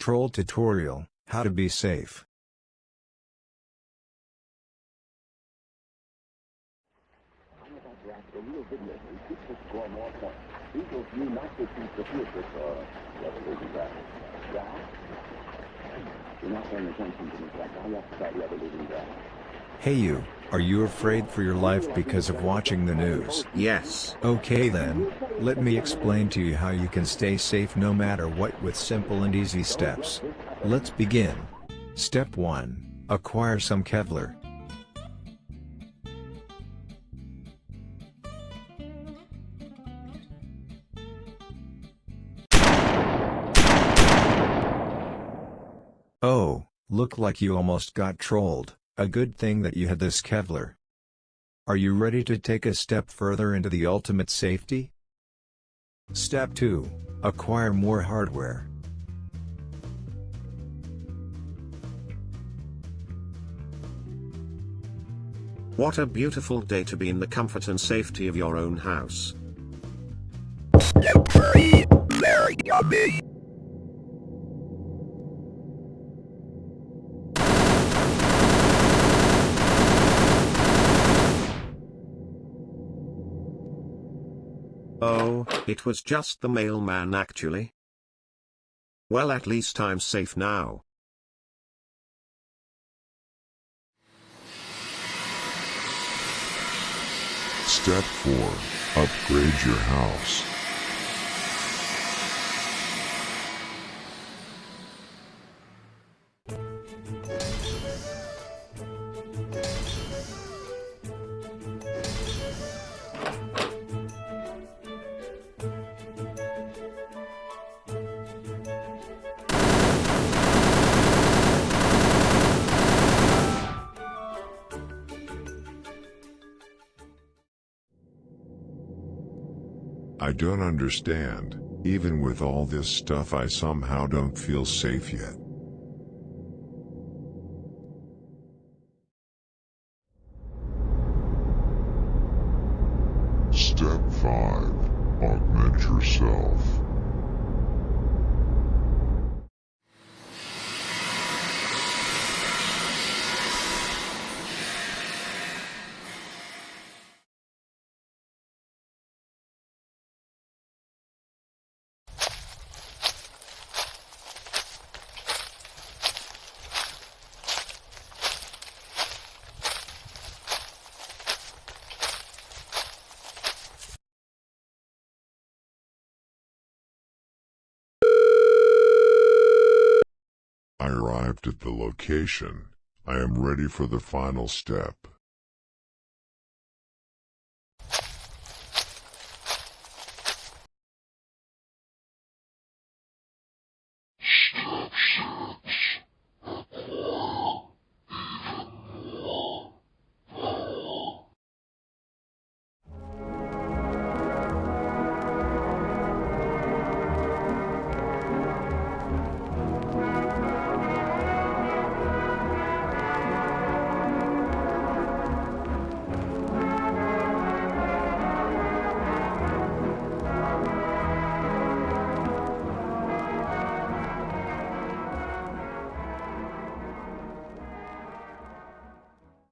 Troll tutorial, how to be safe. Hey you, are you afraid for your life because of watching the news? Yes. Okay then, let me explain to you how you can stay safe no matter what with simple and easy steps. Let's begin. Step 1. Acquire some Kevlar. Oh, look like you almost got trolled, a good thing that you had this Kevlar. Are you ready to take a step further into the ultimate safety? Step 2. Acquire more hardware. What a beautiful day to be in the comfort and safety of your own house. Oh, it was just the mailman actually. Well at least I'm safe now. Step 4. Upgrade your house. I don't understand, even with all this stuff I somehow don't feel safe yet. Step 5. Augment yourself. I arrived at the location. I am ready for the final step.